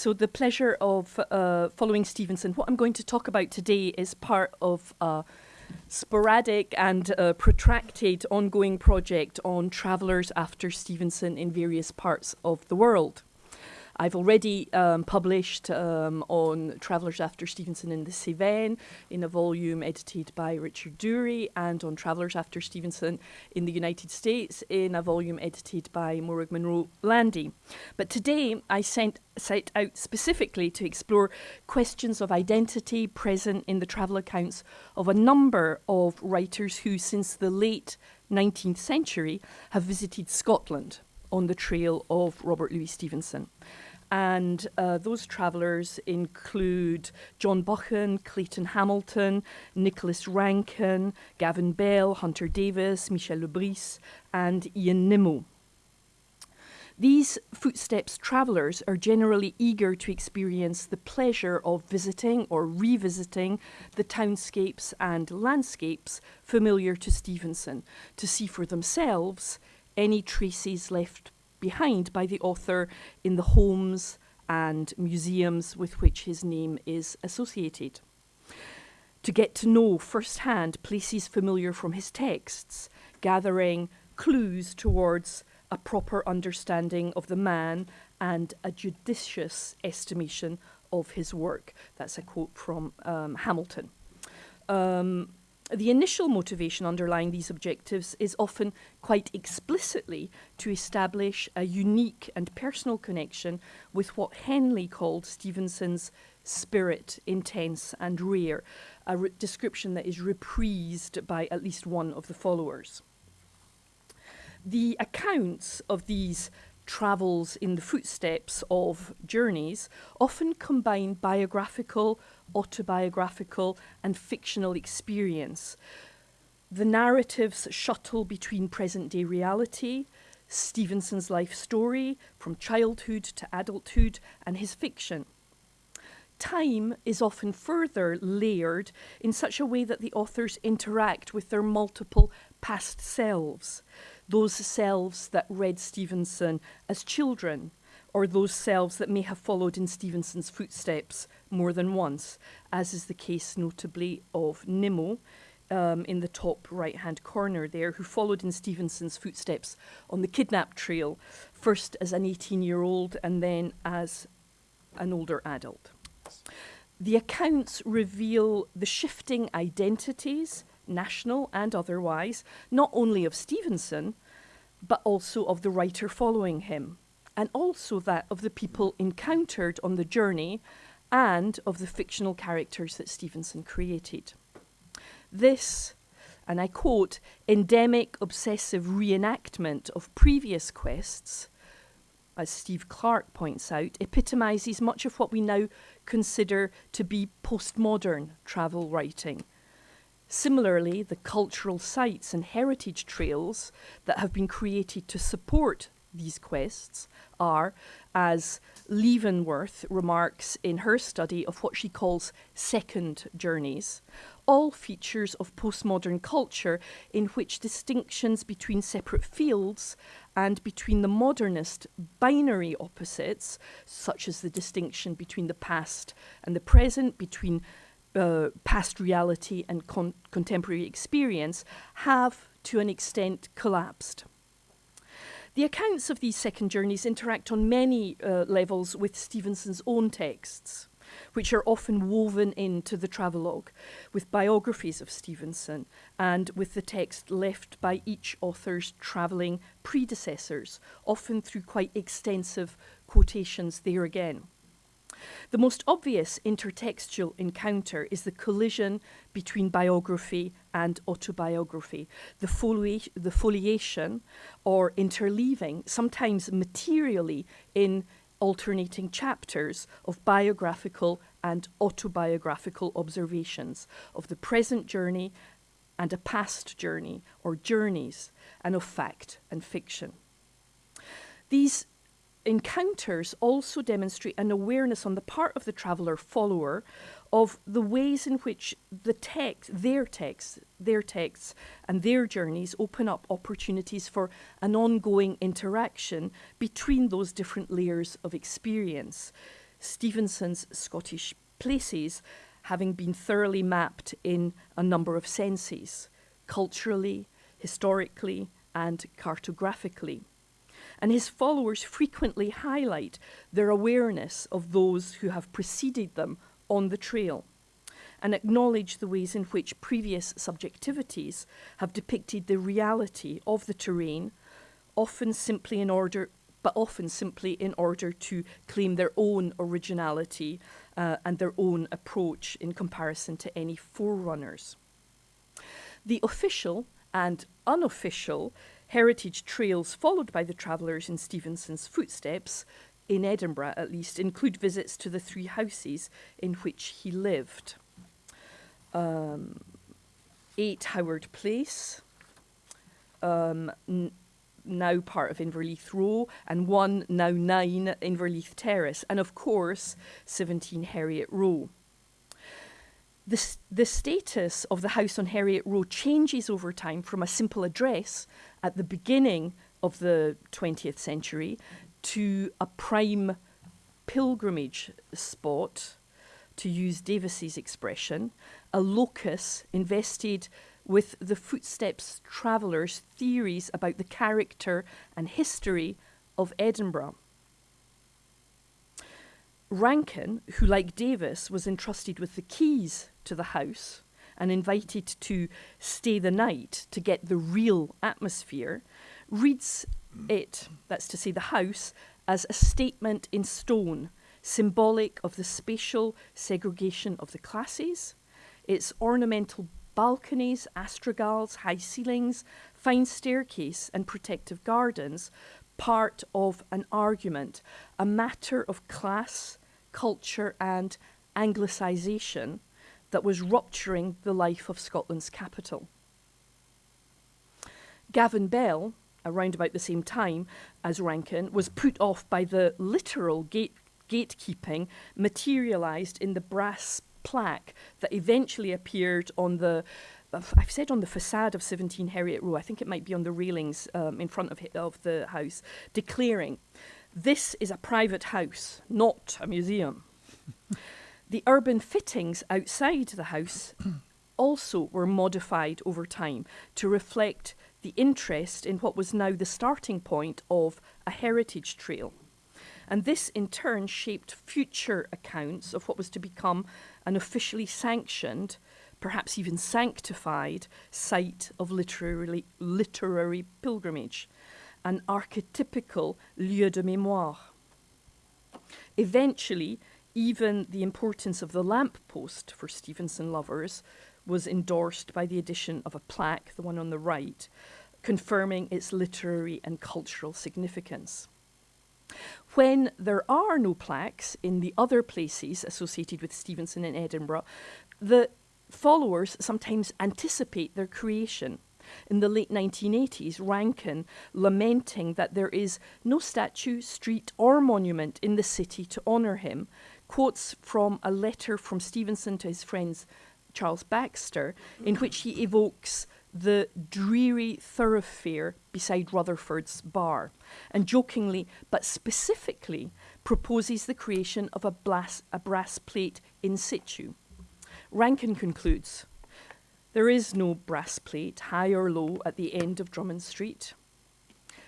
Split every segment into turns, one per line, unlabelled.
So, the pleasure of uh, following Stevenson. What I'm going to talk about today is part of a sporadic and uh, protracted ongoing project on travellers after Stevenson in various parts of the world. I've already um, published um, on Travellers After Stevenson in the Cévennes in a volume edited by Richard Dury, and on Travellers After Stevenson in the United States in a volume edited by Morag Monroe Landy. But today I sent, set out specifically to explore questions of identity present in the travel accounts of a number of writers who, since the late 19th century, have visited Scotland on the trail of Robert Louis Stevenson. And uh, those travellers include John Buchan, Clayton Hamilton, Nicholas Rankin, Gavin Bell, Hunter Davies, Michel Le Bris, and Ian Nimmo. These footsteps travellers are generally eager to experience the pleasure of visiting or revisiting the townscapes and landscapes familiar to Stevenson, to see for themselves any traces left behind by the author in the homes and museums with which his name is associated. To get to know firsthand places familiar from his texts, gathering clues towards a proper understanding of the man and a judicious estimation of his work. That's a quote from um, Hamilton. Um, the initial motivation underlying these objectives is often quite explicitly to establish a unique and personal connection with what Henley called Stevenson's spirit, intense and rare, a description that is reprised by at least one of the followers. The accounts of these travels in the footsteps of journeys often combine biographical, autobiographical, and fictional experience. The narratives shuttle between present day reality, Stevenson's life story from childhood to adulthood, and his fiction. Time is often further layered in such a way that the authors interact with their multiple past selves those selves that read Stevenson as children, or those selves that may have followed in Stevenson's footsteps more than once, as is the case notably of Nimmo. Um, in the top right hand corner there, who followed in Stevenson's footsteps on the kidnap trail, first as an 18 year old and then as an older adult. The accounts reveal the shifting identities national and otherwise, not only of Stevenson, but also of the writer following him, and also that of the people encountered on the journey and of the fictional characters that Stevenson created. This, and I quote, endemic obsessive reenactment of previous quests, as Steve Clark points out, epitomizes much of what we now consider to be postmodern travel writing Similarly, the cultural sites and heritage trails that have been created to support these quests are, as Leavenworth remarks in her study of what she calls second journeys, all features of postmodern culture in which distinctions between separate fields and between the modernist binary opposites, such as the distinction between the past and the present, between uh, past reality and con contemporary experience have, to an extent, collapsed. The accounts of these second journeys interact on many uh, levels with Stevenson's own texts, which are often woven into the travelogue, with biographies of Stevenson and with the text left by each author's travelling predecessors, often through quite extensive quotations there again. The most obvious intertextual encounter is the collision between biography and autobiography, the, foli the foliation or interleaving, sometimes materially in alternating chapters of biographical and autobiographical observations of the present journey and a past journey or journeys, and of fact and fiction. These encounters also demonstrate an awareness on the part of the traveller follower of the ways in which the text, their texts, their texts and their journeys open up opportunities for an ongoing interaction between those different layers of experience. Stevenson's Scottish places having been thoroughly mapped in a number of senses culturally, historically, and cartographically. And his followers frequently highlight their awareness of those who have preceded them on the trail and acknowledge the ways in which previous subjectivities have depicted the reality of the terrain, often simply in order but often simply in order to claim their own originality uh, and their own approach in comparison to any forerunners. The official and unofficial heritage trails followed by the travellers in Stevenson's footsteps, in Edinburgh at least, include visits to the three houses in which he lived. Um, 8 Howard Place, um, now part of Inverleith Row, and 1, now 9, Inverleith Terrace, and of course 17 Heriot Row. The, the status of the house on Heriot Row changes over time from a simple address at the beginning of the 20th century to a prime pilgrimage spot, to use Davies's expression, a locus invested with the footsteps travellers' theories about the character and history of Edinburgh. Rankin, who, like Davies, was entrusted with the keys to the house and invited to stay the night to get the real atmosphere, reads it, that's to say, the house, as a statement in stone, symbolic of the spatial segregation of the classes, its ornamental balconies, astragals, high ceilings, fine staircase, and protective gardens, part of an argument, a matter of class, culture, and anglicisation that was rupturing the life of Scotland's capital. Gavin Bell, around about the same time as Rankin, was put off by the literal gate gatekeeping materialised in the brass plaque that eventually appeared on the I've said on the facade of 17 Heriot Row, I think it might be on the railings um, in front of, of the house, declaring, This is a private house, not a museum. the urban fittings outside the house also were modified over time to reflect the interest in what was now the starting point of a heritage trail. And this in turn shaped future accounts of what was to become an officially sanctioned, perhaps even sanctified, site of literary, literary pilgrimage, an archetypical lieu de mémoire. Eventually, even the importance of the lamp post for Stevenson lovers was endorsed by the addition of a plaque, the one on the right, confirming its literary and cultural significance. When there are no plaques in the other places associated with Stevenson in Edinburgh, the followers sometimes anticipate their creation. In the late 1980s, Rankin lamenting that there is no statue, street, or monument in the city to honour him, quotes from a letter from Stevenson to his friends Charles Baxter, in which he evokes the dreary thoroughfare beside Rutherford's bar, and jokingly but specifically proposes the creation of a, blas- a brass plate in situ. Rankin concludes there is no brass plate, high or low, at the end of Drummond Street.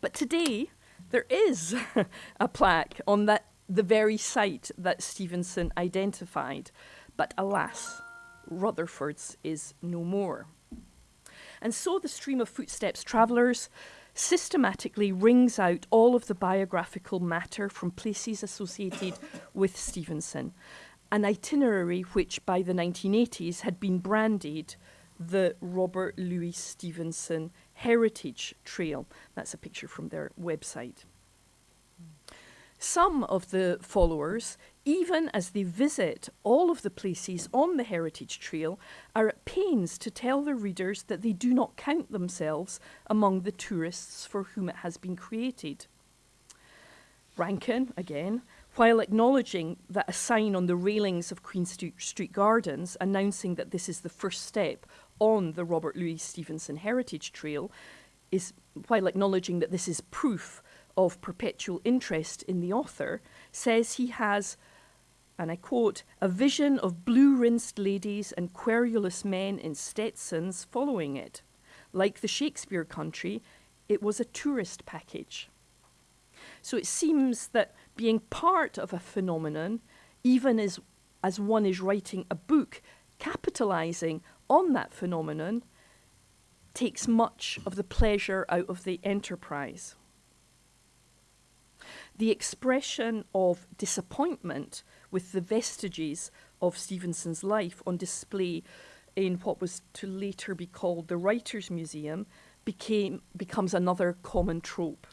But today, there is a plaque on that, the very site that Stevenson identified. But alas, Rutherford's is no more. And so the stream of footsteps travellers systematically wrings out all of the biographical matter from places associated with Stevenson, an itinerary which by the 1980s had been branded the Robert Louis Stevenson Heritage Trail. That's a picture from their website. Some of the followers even as they visit all of the places on the Heritage Trail, are at pains to tell their readers that they do not count themselves among the tourists for whom it has been created. Rankin, again, while acknowledging that a sign on the railings of Queen Street Gardens announcing that this is the first step on the Robert Louis Stevenson Heritage Trail is, while acknowledging that this is proof of perpetual interest in the author, says he has and I quote, a vision of blue rinsed ladies and querulous men in Stetsons following it. Like the Shakespeare country, it was a tourist package. So it seems that being part of a phenomenon, even as, as one is writing a book, capitalizing on that phenomenon, takes much of the pleasure out of the enterprise. The expression of disappointment with the vestiges of Stevenson's life on display in what was to later be called the Writers' Museum became, becomes another common trope.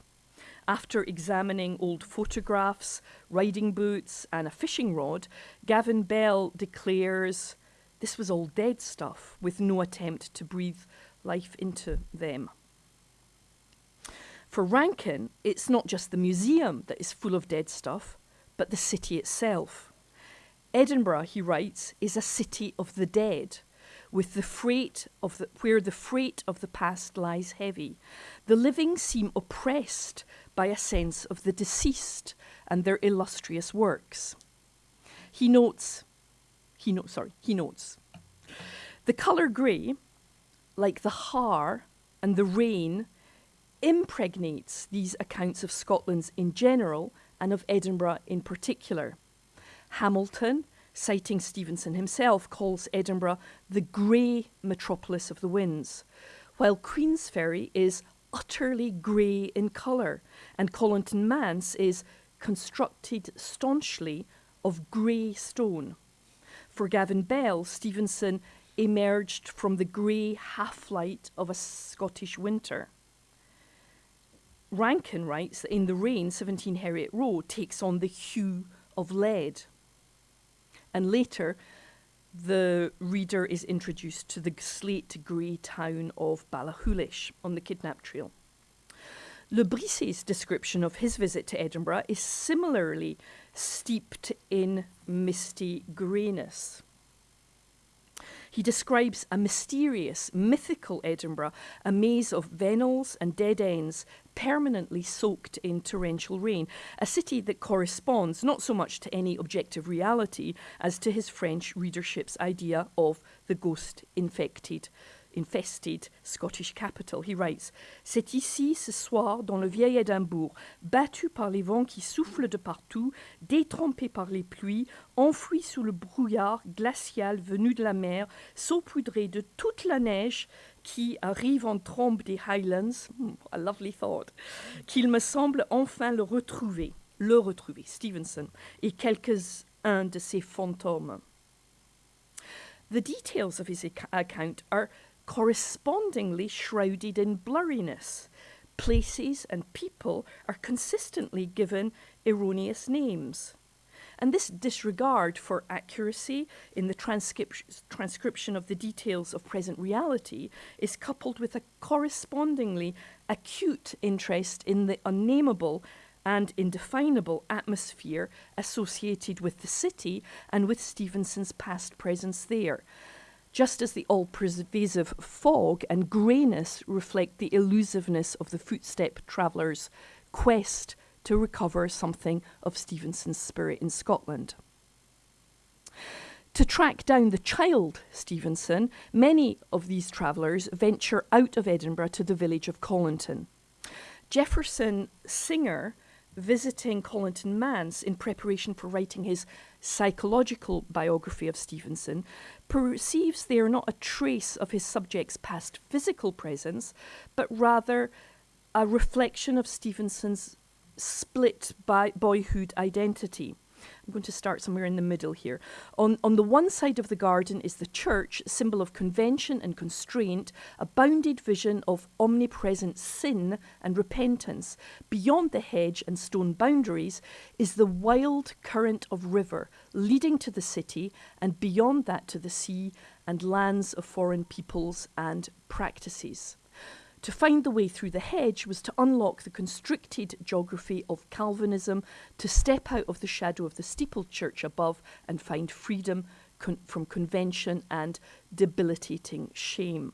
After examining old photographs, riding boots, and a fishing rod, Gavin Bell declares this was all dead stuff with no attempt to breathe life into them. For Rankin, it's not just the museum that is full of dead stuff, but the city itself. Edinburgh, he writes, is a city of the dead, with the freight of the, where the freight of the past lies heavy. The living seem oppressed by a sense of the deceased and their illustrious works. He notes, he notes, sorry, he notes, the colour grey, like the haar and the rain, impregnates these accounts of Scotland's in general and of Edinburgh in particular. Hamilton, citing Stevenson himself, calls Edinburgh the grey metropolis of the winds, while Queensferry is utterly grey in colour, and Colinton Manse is constructed staunchly of grey stone. For Gavin Bell, Stevenson emerged from the grey half light of a Scottish winter. Rankin writes that in the rain, 17 Heriot Row takes on the hue of lead. And later, the reader is introduced to the slate grey town of Ballachulish on the kidnap trail. Le Bris's description of his visit to Edinburgh is similarly steeped in misty greyness. He describes a mysterious, mythical Edinburgh, a maze of vennels and dead ends, permanently soaked in torrential rain, a city that corresponds not so much to any objective reality as to his French readership's idea of the ghost infected infested Scottish capital. He writes C'est ici, ce soir, dans le vieil Édimbourg, battu par les vents qui soufflent de partout, détrempé par les pluies, enfoui sous le brouillard glacial venu de la mer, saupoudré de toute la neige qui arrive en trombe des Highlands, hmm, a lovely thought, qu'il me semble enfin le retrouver, le retrouver, Stevenson, et quelques-uns de ses fantômes. The details of his account are correspondingly shrouded in blurriness. Places and people are consistently given erroneous names. And this disregard for accuracy in the transcription of the details of present reality is coupled with a correspondingly acute interest in the unnameable and indefinable atmosphere associated with the city and with Stevenson's past presence there just as the all pervasive fog and greyness reflect the elusiveness of the footstep traveller's quest to recover something of Stevenson's spirit in Scotland. To track down the child Stevenson, many of these travellers venture out of Edinburgh to the village of Colinton. Jefferson Singer visiting Colinton Manse in preparation for writing his psychological biography of Stevenson, perceives there not a trace of his subject's past physical presence, but rather a reflection of Stevenson's split by boyhood identity. I'm going to start somewhere in the middle here. On, on the one side of the garden is the church, symbol of convention and constraint, a bounded vision of omnipresent sin and repentance. Beyond the hedge and stone boundaries is the wild current of river leading to the city, and beyond that to the sea and lands of foreign peoples and practices. To find the way through the hedge was to unlock the constricted geography of Calvinism, to step out of the shadow of the steepled church above and find freedom con- from convention and debilitating shame.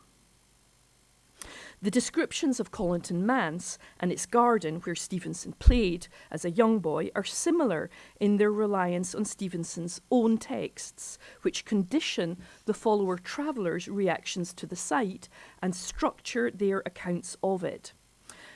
The descriptions of Colinton Manse and its garden, where Stevenson played as a young boy, are similar in their reliance on Stevenson's own texts, which condition the follower travellers' reactions to the site and structure their accounts of it.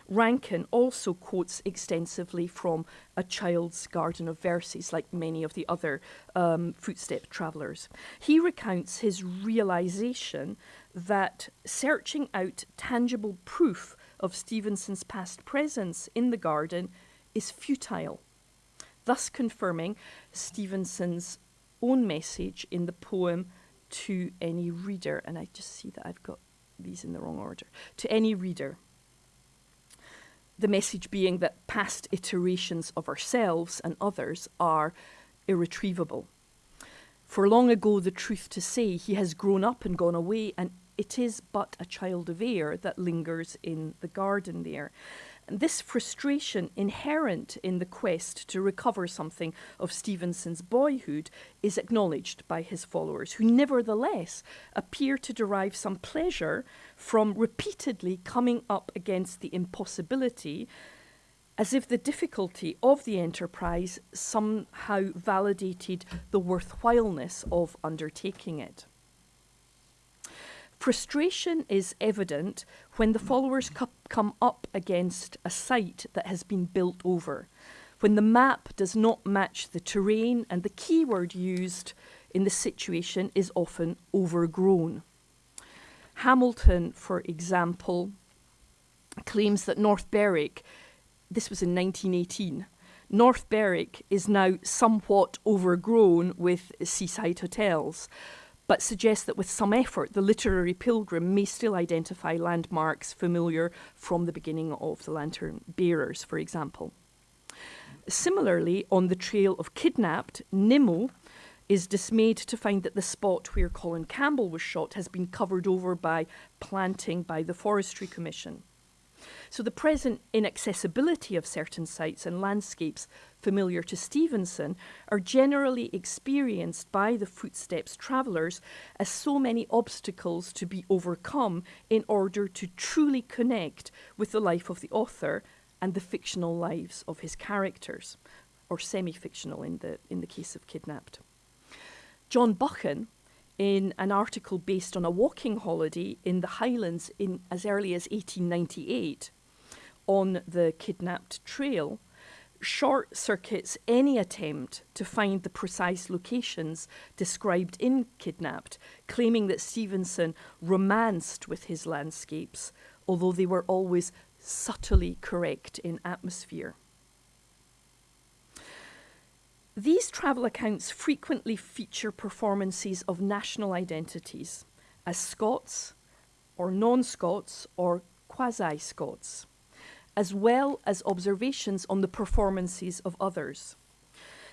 Rankin also quotes extensively from A Child's Garden of Verses, like many of the other um, footstep travellers. He recounts his realization that searching out tangible proof of Stevenson's past presence in the garden is futile, thus confirming Stevenson's own message in the poem to any reader. And I just see that I've got these in the wrong order. To any reader the message being that past iterations of ourselves and others are irretrievable. For long ago, the truth to say, he has grown up and gone away, and it is but a child of air that lingers in the garden there. And this frustration inherent in the quest to recover something of Stevenson's boyhood is acknowledged by his followers, who nevertheless appear to derive some pleasure from repeatedly coming up against the impossibility, as if the difficulty of the enterprise somehow validated the worthwhileness of undertaking it. Frustration is evident when the followers come up against a site that has been built over, when the map does not match the terrain and the keyword used in the situation is often overgrown. Hamilton, for example, claims that North Berwick, this was in 1918, North Berwick is now somewhat overgrown with seaside hotels but suggests that with some effort, the literary pilgrim may still identify landmarks familiar from the beginning of the lantern bearers, for example. Similarly, on the trail of kidnapped, Nimmo is dismayed to find that the spot where Colin Campbell was shot has been covered over by planting by the Forestry Commission. So the present inaccessibility of certain sites and landscapes familiar to Stevenson are generally experienced by the footsteps travellers as so many obstacles to be overcome in order to truly connect with the life of the author and the fictional lives of his characters, or semi-fictional in the, in the case of Kidnapped. John Buchan, in an article based on a walking holiday in the Highlands in as early as 1898, on the kidnapped trail short circuits any attempt to find the precise locations described in Kidnapped, claiming that Stevenson romanced with his landscapes, although they were always subtly correct in atmosphere. These travel accounts frequently feature performances of national identities as Scots or non-Scots or quasi-Scots as well as observations on the performances of others.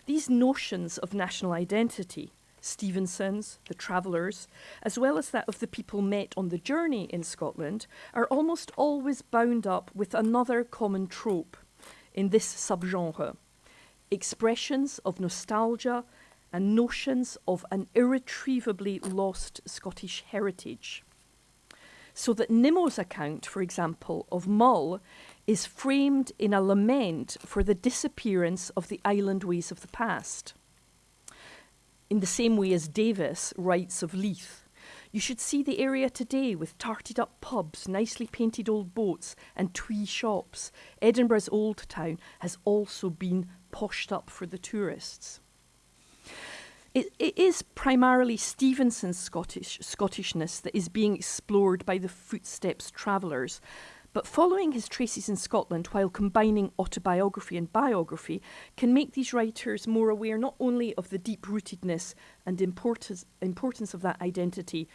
These notions of national identity, Stevenson's, the travellers, as well as that of the people met on the journey in Scotland, are almost always bound up with another common trope in this subgenre expressions of nostalgia and notions of an irretrievably lost Scottish heritage. So that Nimmo's account, for example, of Mull is framed in a lament for the disappearance of the island ways of the past. In the same way as Davies writes of Leith, you should see the area today with tarted up pubs, nicely painted old boats, and twee shops. Edinburgh's old town has also been poshed up for the tourists. It, it is primarily Stevenson's Scottish, Scottishness that is being explored by the footsteps travellers, but following his traces in Scotland while combining autobiography and biography can make these writers more aware not only of the deep rootedness and importance, importance of that identity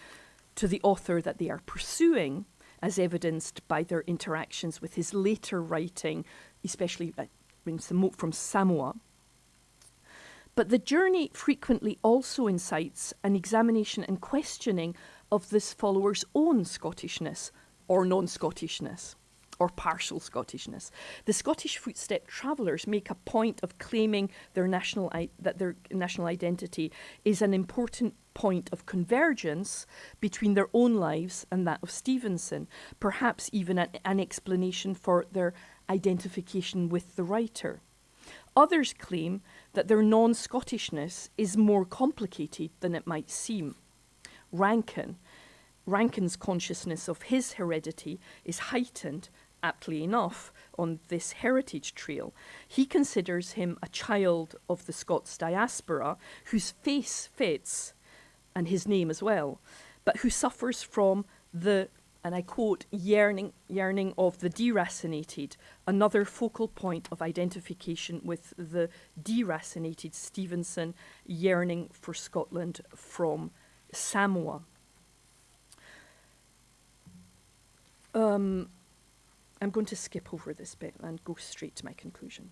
to the author that they are pursuing, as evidenced by their interactions with his later writing, especially uh, from Samoa. But the journey frequently also incites an examination and questioning of this follower's own Scottishness, or non-Scottishness. or partial Scottishness. The Scottish footstep travellers make a point of claiming their national that their national identity is an important point of convergence between their own lives and that of Stevenson, perhaps even an, an explanation for their identification with the writer. Others claim that their non-Scottishness is more complicated than it might seem. Rankin, Rankin's consciousness of his heredity is heightened, aptly enough, on this heritage trail. He considers him a child of the Scots diaspora whose face fits, and his name as well, but who suffers from the and I quote, yearning, yearning of the deracinated, another focal point of identification with the deracinated Stevenson yearning for Scotland from Samoa. Um, I'm going to skip over this bit and go straight to my conclusion.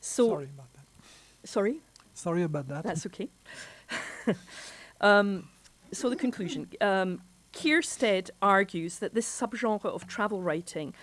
So,
sorry about that.
Sorry?
Sorry about that.
That's okay. um, so the conclusion. Um, Keirstead argues that this subgenre of travel writing,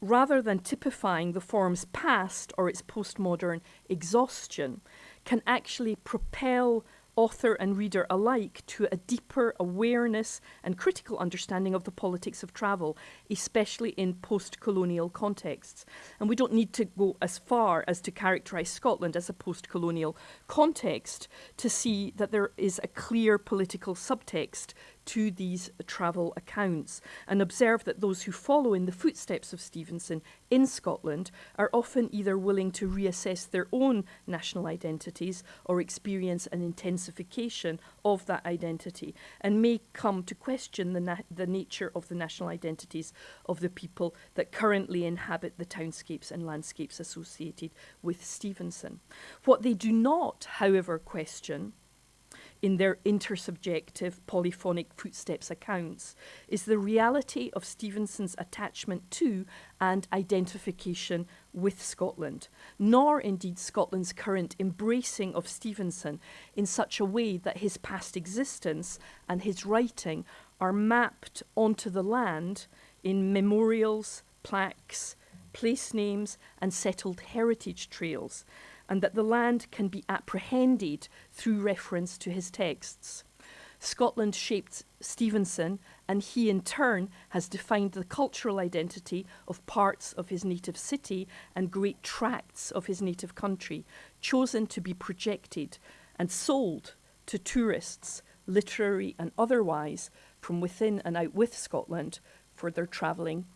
rather than typifying the form's past or its postmodern exhaustion, can actually propel author and reader alike to a deeper awareness and critical understanding of the politics of travel, especially in post-colonial contexts. And we don't need to go as far as to characterize Scotland as a post-colonial context to see that there is a clear political subtext to these travel accounts and observe that those who follow in the footsteps of Stevenson in Scotland are often either willing to reassess their own national identities or experience an intensification of that identity and may come to question the, na the nature of the national identities of the people that currently inhabit the townscapes and landscapes associated with Stevenson. What they do not, however, question in their intersubjective polyphonic footsteps accounts is the reality of Stevenson's attachment to and identification with Scotland, nor indeed Scotland's current embracing of Stevenson in such a way that his past existence and his writing are mapped onto the land in memorials, plaques, place names and settled heritage trails and that the land can be apprehended through reference to his texts. Scotland shaped Stevenson, and he in turn has defined the cultural identity of parts of his native city and great tracts of his native country, chosen to be projected and sold to tourists, literary and otherwise, from within and out with Scotland for their travelling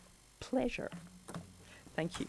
pleasure. Thank you.